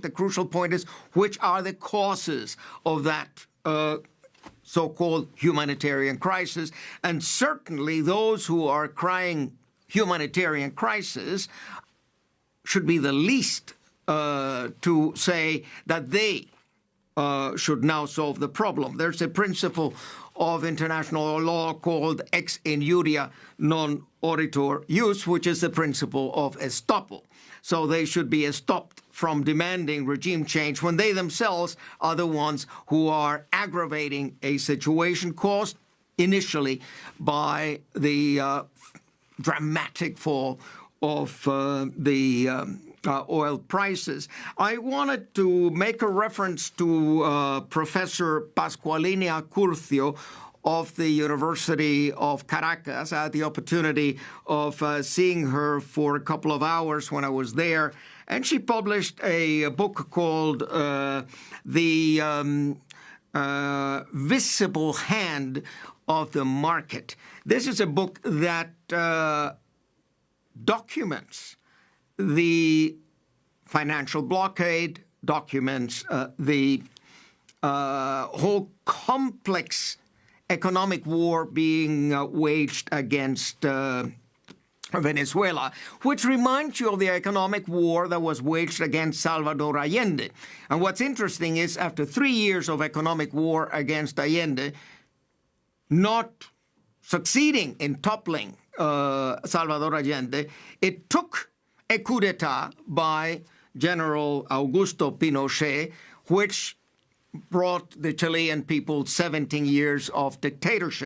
the crucial point is which are the causes of that uh, so-called humanitarian crisis. And certainly those who are crying humanitarian crisis should be the least uh, to say that they uh, should now solve the problem. There's a principle of international law called ex injuria non oritur jus, which is the principle of estoppel. So they should be stopped from demanding regime change when they themselves are the ones who are aggravating a situation caused initially by the uh, dramatic fall of uh, the um, uh, oil prices. I wanted to make a reference to uh, Professor Pasqualina Curcio of the University of Caracas. I had the opportunity of uh, seeing her for a couple of hours when I was there, and she published a, a book called uh, The um, uh, Visible Hand of the Market. This is a book that uh, documents the financial blockade, documents uh, the uh, whole complex economic war being uh, waged against uh, Venezuela, which reminds you of the economic war that was waged against Salvador Allende. And what's interesting is after three years of economic war against Allende, not succeeding in toppling uh, Salvador Allende, it took a coup d'etat by General Augusto Pinochet, which brought the Chilean people 17 years of dictatorship.